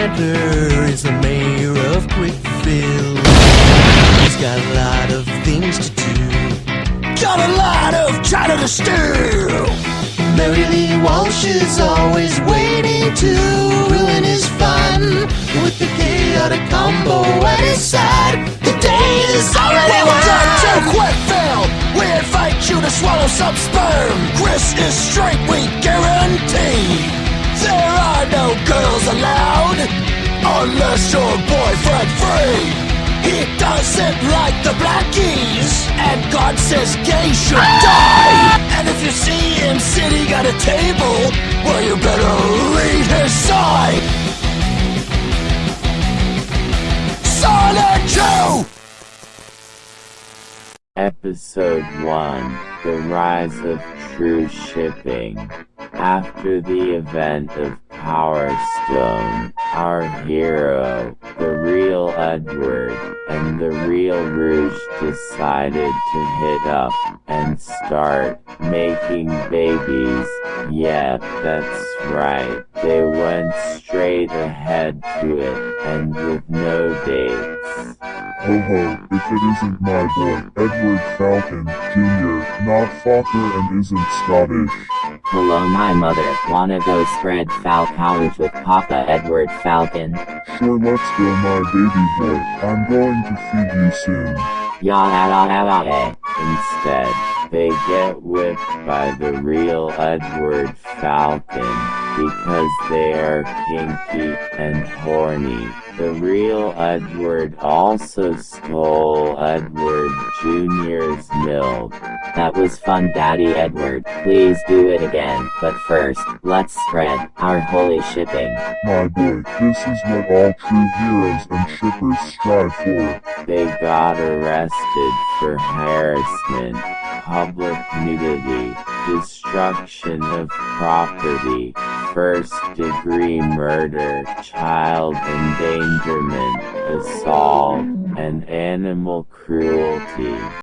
Chandler is the mayor of Quickville. He's got a lot of things to do. Got a lot of China to steal. Mary Lee Walsh is always waiting to ruin his fun with the chaotic combo at his side. The day is already won. Welcome to Quickville! We invite you to swallow some sperm! Chris is straight, we guarantee! There are no girls! Unless your boyfriend free! He doesn't like the blackies! And God says gay should die! And if you see him sitting at a table, well you better leave his side! Sonic 2! Episode 1 The Rise of True Shipping. After the event of Power Stone, our hero, the real Edward, and the real Rouge decided to hit up and start making babies. Yeah, that's right. They went straight ahead to it, and with no dates. Ho ho, if it isn't my boy, Edward Falcon, Jr., not Fokker and isn't Scottish. Hello my mother, wanna go spread college with Papa Edward Falcon? Sure, let's go, my baby boy. I'm going to feed you soon. Ya. Instead, they get whipped by the real Edward Falcon because they are kinky and horny. The real Edward also stole Edward Jr.'s milk. That was fun Daddy Edward, please do it again, but first, let's spread our holy shipping. My boy, this is what all true heroes and shippers strive for. They got arrested for harassment, public nudity, destruction of property, first degree murder, child endangerment, assault, and animal cruelty.